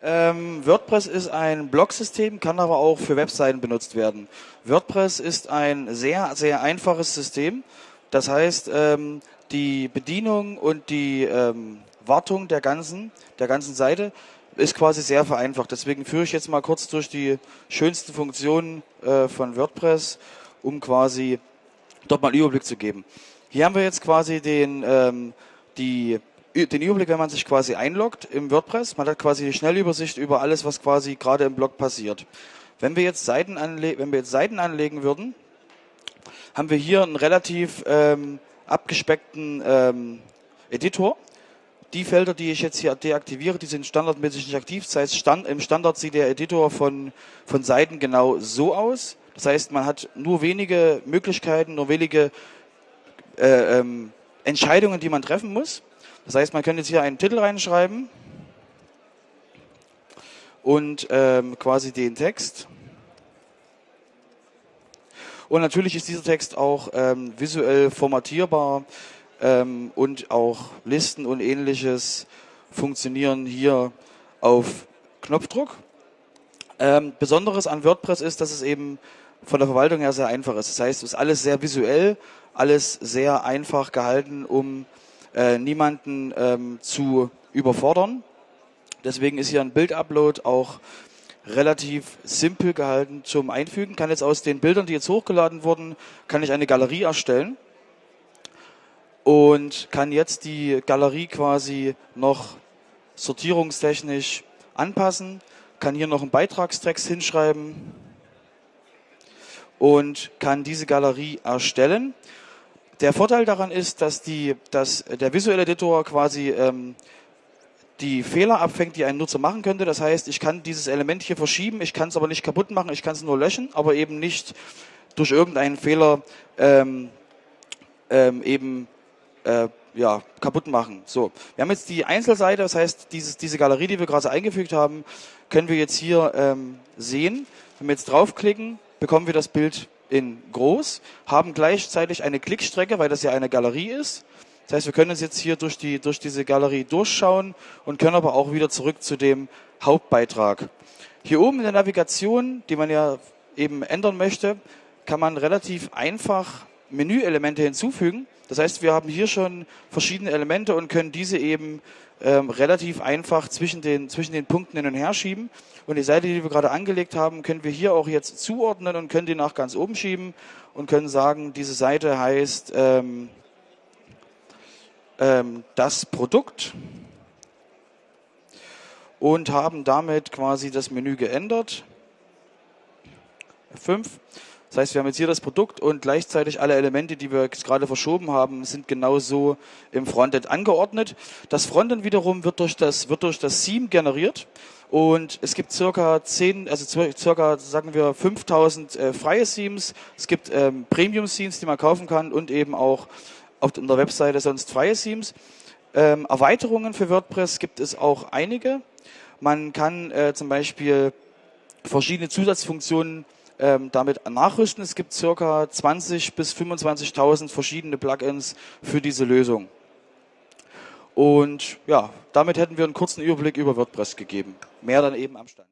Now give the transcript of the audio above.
Ähm, WordPress ist ein Blog-System, kann aber auch für Webseiten benutzt werden. WordPress ist ein sehr, sehr einfaches System. Das heißt, ähm, die Bedienung und die ähm, Wartung der ganzen, der ganzen Seite ist quasi sehr vereinfacht. Deswegen führe ich jetzt mal kurz durch die schönsten Funktionen äh, von WordPress, um quasi dort mal einen Überblick zu geben. Hier haben wir jetzt quasi den, ähm, die den Überblick, wenn man sich quasi einloggt im WordPress. Man hat quasi eine Schnellübersicht über alles, was quasi gerade im Blog passiert. Wenn wir jetzt Seiten, anle wenn wir jetzt Seiten anlegen würden, haben wir hier einen relativ ähm, abgespeckten ähm, Editor. Die Felder, die ich jetzt hier deaktiviere, die sind standardmäßig nicht aktiv. Das heißt, stand, im Standard sieht der Editor von, von Seiten genau so aus. Das heißt, man hat nur wenige Möglichkeiten, nur wenige äh, ähm, Entscheidungen, die man treffen muss. Das heißt, man könnte jetzt hier einen Titel reinschreiben und ähm, quasi den Text. Und natürlich ist dieser Text auch ähm, visuell formatierbar ähm, und auch Listen und ähnliches funktionieren hier auf Knopfdruck. Ähm, Besonderes an WordPress ist, dass es eben von der Verwaltung her sehr einfach ist. Das heißt, es ist alles sehr visuell, alles sehr einfach gehalten, um äh, niemanden ähm, zu überfordern. Deswegen ist hier ein Bildupload auch relativ simpel gehalten zum Einfügen. Kann jetzt aus den Bildern, die jetzt hochgeladen wurden, kann ich eine Galerie erstellen und kann jetzt die Galerie quasi noch sortierungstechnisch anpassen, kann hier noch einen Beitragstext hinschreiben und kann diese Galerie erstellen. Der Vorteil daran ist, dass, die, dass der visuelle Editor quasi ähm, die Fehler abfängt, die ein Nutzer machen könnte. Das heißt, ich kann dieses Element hier verschieben, ich kann es aber nicht kaputt machen, ich kann es nur löschen, aber eben nicht durch irgendeinen Fehler ähm, ähm, eben äh, ja, kaputt machen. So, wir haben jetzt die Einzelseite, das heißt, dieses, diese Galerie, die wir gerade eingefügt haben, können wir jetzt hier ähm, sehen. Wenn wir jetzt draufklicken, bekommen wir das Bild in groß, haben gleichzeitig eine Klickstrecke, weil das ja eine Galerie ist. Das heißt, wir können uns jetzt hier durch, die, durch diese Galerie durchschauen und können aber auch wieder zurück zu dem Hauptbeitrag. Hier oben in der Navigation, die man ja eben ändern möchte, kann man relativ einfach Menüelemente hinzufügen. Das heißt, wir haben hier schon verschiedene Elemente und können diese eben ähm, relativ einfach zwischen den, zwischen den Punkten hin und her schieben. Und die Seite, die wir gerade angelegt haben, können wir hier auch jetzt zuordnen und können die nach ganz oben schieben und können sagen, diese Seite heißt ähm, ähm, das Produkt und haben damit quasi das Menü geändert. F5 das heißt, wir haben jetzt hier das Produkt und gleichzeitig alle Elemente, die wir gerade verschoben haben, sind genauso im Frontend angeordnet. Das Frontend wiederum wird durch das, wird durch das Theme generiert. Und es gibt circa 10, also circa, sagen wir, 5000 äh, freie Themes. Es gibt ähm, Premium-Themes, die man kaufen kann und eben auch auf der Webseite sonst freie Themes. Ähm, Erweiterungen für WordPress gibt es auch einige. Man kann äh, zum Beispiel verschiedene Zusatzfunktionen ähm, damit nachrüsten. Es gibt circa 20 bis 25.000 verschiedene Plugins für diese Lösung. Und ja, damit hätten wir einen kurzen Überblick über WordPress gegeben. Mehr dann eben am Stand.